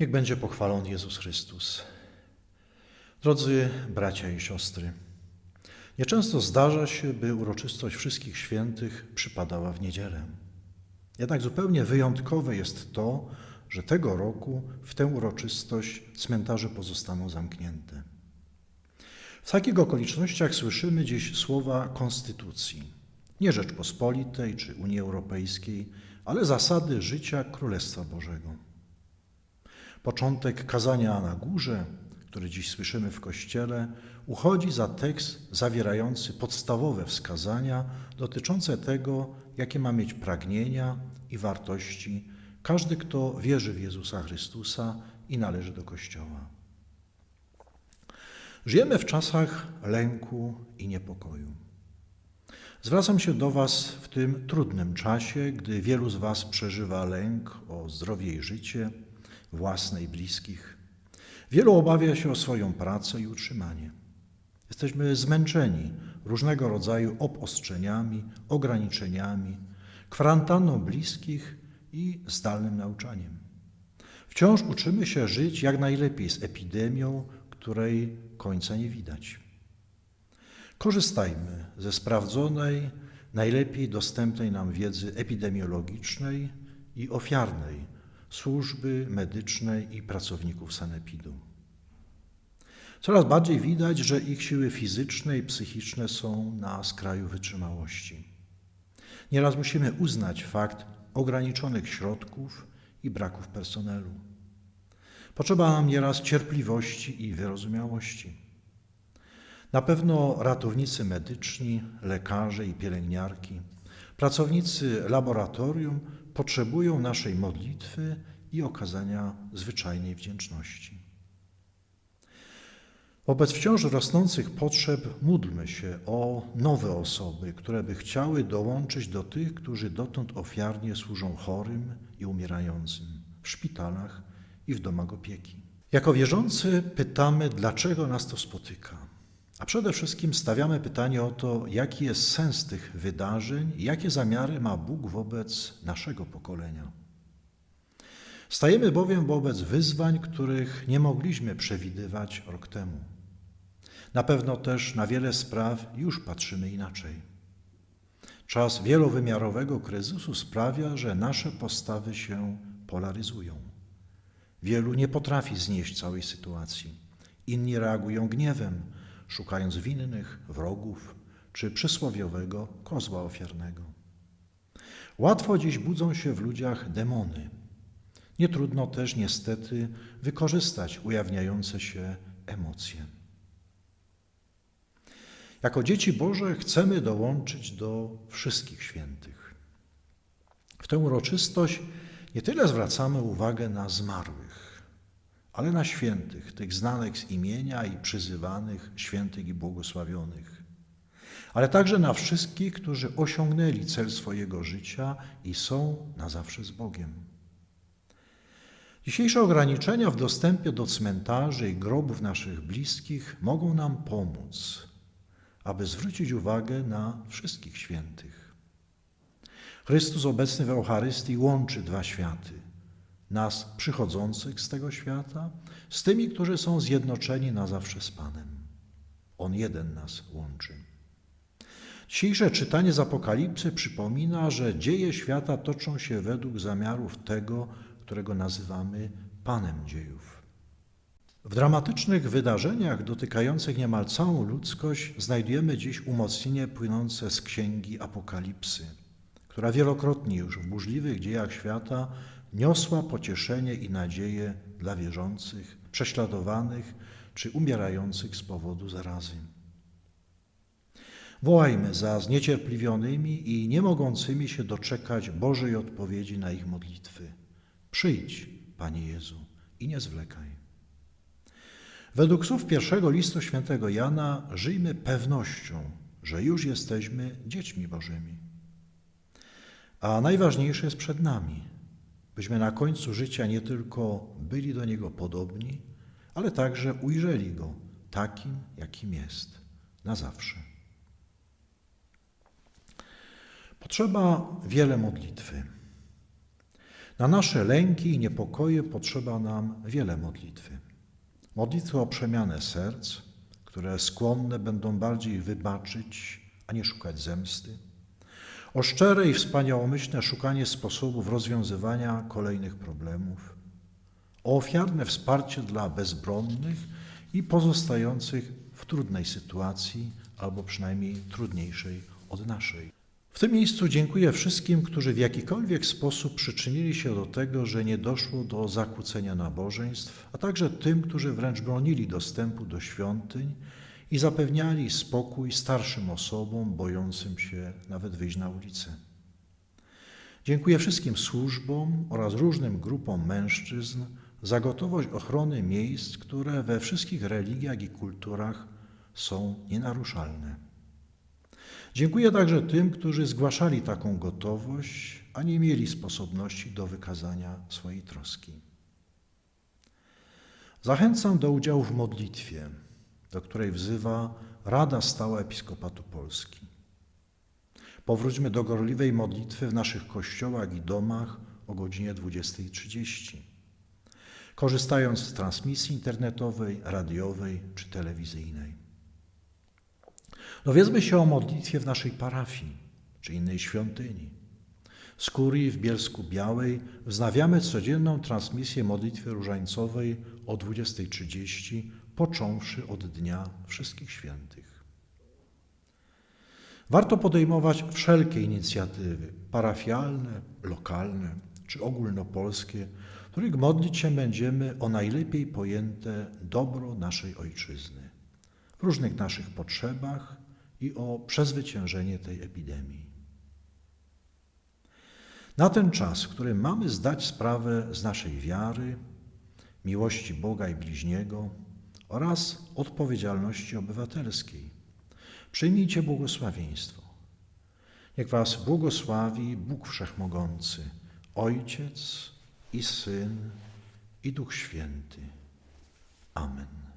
Niech będzie pochwalony Jezus Chrystus. Drodzy bracia i siostry, nieczęsto zdarza się, by uroczystość wszystkich świętych przypadała w niedzielę. Jednak zupełnie wyjątkowe jest to, że tego roku w tę uroczystość cmentarze pozostaną zamknięte. W takich okolicznościach słyszymy dziś słowa konstytucji, nie Rzeczpospolitej czy Unii Europejskiej, ale zasady życia Królestwa Bożego. Początek kazania na górze, który dziś słyszymy w Kościele, uchodzi za tekst zawierający podstawowe wskazania dotyczące tego, jakie ma mieć pragnienia i wartości każdy, kto wierzy w Jezusa Chrystusa i należy do Kościoła. Żyjemy w czasach lęku i niepokoju. Zwracam się do Was w tym trudnym czasie, gdy wielu z Was przeżywa lęk o zdrowie i życie własne i bliskich. Wielu obawia się o swoją pracę i utrzymanie. Jesteśmy zmęczeni różnego rodzaju obostrzeniami, ograniczeniami, kwarantanną bliskich i zdalnym nauczaniem. Wciąż uczymy się żyć jak najlepiej z epidemią, której końca nie widać. Korzystajmy ze sprawdzonej, najlepiej dostępnej nam wiedzy epidemiologicznej i ofiarnej służby medycznej i pracowników sanepidu. Coraz bardziej widać, że ich siły fizyczne i psychiczne są na skraju wytrzymałości. Nieraz musimy uznać fakt ograniczonych środków i braków personelu. Potrzeba nam nieraz cierpliwości i wyrozumiałości. Na pewno ratownicy medyczni, lekarze i pielęgniarki, pracownicy laboratorium potrzebują naszej modlitwy i okazania zwyczajnej wdzięczności. Wobec wciąż rosnących potrzeb módlmy się o nowe osoby, które by chciały dołączyć do tych, którzy dotąd ofiarnie służą chorym i umierającym w szpitalach i w domach opieki. Jako wierzący pytamy, dlaczego nas to spotyka. A przede wszystkim stawiamy pytanie o to, jaki jest sens tych wydarzeń jakie zamiary ma Bóg wobec naszego pokolenia. Stajemy bowiem wobec wyzwań, których nie mogliśmy przewidywać rok temu. Na pewno też na wiele spraw już patrzymy inaczej. Czas wielowymiarowego kryzysu sprawia, że nasze postawy się polaryzują. Wielu nie potrafi znieść całej sytuacji. Inni reagują gniewem, szukając winnych, wrogów czy przysłowiowego kozła ofiarnego. Łatwo dziś budzą się w ludziach demony. Nie trudno też niestety wykorzystać ujawniające się emocje. Jako dzieci Boże chcemy dołączyć do wszystkich świętych. W tę uroczystość nie tyle zwracamy uwagę na zmarłych, ale na świętych, tych znanych z imienia i przyzywanych, świętych i błogosławionych, ale także na wszystkich, którzy osiągnęli cel swojego życia i są na zawsze z Bogiem. Dzisiejsze ograniczenia w dostępie do cmentarzy i grobów naszych bliskich mogą nam pomóc aby zwrócić uwagę na wszystkich świętych. Chrystus obecny w Eucharystii łączy dwa światy. Nas przychodzących z tego świata z tymi, którzy są zjednoczeni na zawsze z Panem. On jeden nas łączy. Dzisiejsze czytanie z Apokalipsy przypomina, że dzieje świata toczą się według zamiarów tego, którego nazywamy Panem dziejów. W dramatycznych wydarzeniach dotykających niemal całą ludzkość znajdujemy dziś umocnienie płynące z księgi Apokalipsy, która wielokrotnie już w burzliwych dziejach świata niosła pocieszenie i nadzieję dla wierzących, prześladowanych czy umierających z powodu zarazy. Wołajmy za zniecierpliwionymi i nie mogącymi się doczekać Bożej odpowiedzi na ich modlitwy. Przyjdź, Panie Jezu, i nie zwlekaj. Według słów pierwszego listu świętego Jana żyjmy pewnością, że już jesteśmy dziećmi Bożymi. A najważniejsze jest przed nami, byśmy na końcu życia nie tylko byli do Niego podobni, ale także ujrzeli Go takim, jakim jest, na zawsze. Potrzeba wiele modlitwy. Na nasze lęki i niepokoje potrzeba nam wiele modlitwy. Modlitwy o przemianę serc, które skłonne będą bardziej wybaczyć, a nie szukać zemsty. O szczere i wspaniałomyślne szukanie sposobów rozwiązywania kolejnych problemów. O ofiarne wsparcie dla bezbronnych i pozostających w trudnej sytuacji, albo przynajmniej trudniejszej od naszej. W tym miejscu dziękuję wszystkim, którzy w jakikolwiek sposób przyczynili się do tego, że nie doszło do zakłócenia nabożeństw, a także tym, którzy wręcz bronili dostępu do świątyń i zapewniali spokój starszym osobom bojącym się nawet wyjść na ulicę. Dziękuję wszystkim służbom oraz różnym grupom mężczyzn za gotowość ochrony miejsc, które we wszystkich religiach i kulturach są nienaruszalne. Dziękuję także tym, którzy zgłaszali taką gotowość, a nie mieli sposobności do wykazania swojej troski. Zachęcam do udziału w modlitwie, do której wzywa Rada Stała Episkopatu Polski. Powróćmy do gorliwej modlitwy w naszych kościołach i domach o godzinie 20.30, korzystając z transmisji internetowej, radiowej czy telewizyjnej. Dowiedzmy się o modlitwie w naszej parafii czy innej świątyni. Z kurii w Bielsku Białej wznawiamy codzienną transmisję modlitwy różańcowej o 20.30, począwszy od Dnia Wszystkich Świętych. Warto podejmować wszelkie inicjatywy parafialne, lokalne czy ogólnopolskie, w których modlić się będziemy o najlepiej pojęte dobro naszej Ojczyzny, w różnych naszych potrzebach i o przezwyciężenie tej epidemii. Na ten czas, w którym mamy zdać sprawę z naszej wiary, miłości Boga i bliźniego oraz odpowiedzialności obywatelskiej, przyjmijcie błogosławieństwo. Niech Was błogosławi Bóg Wszechmogący, Ojciec i Syn i Duch Święty. Amen.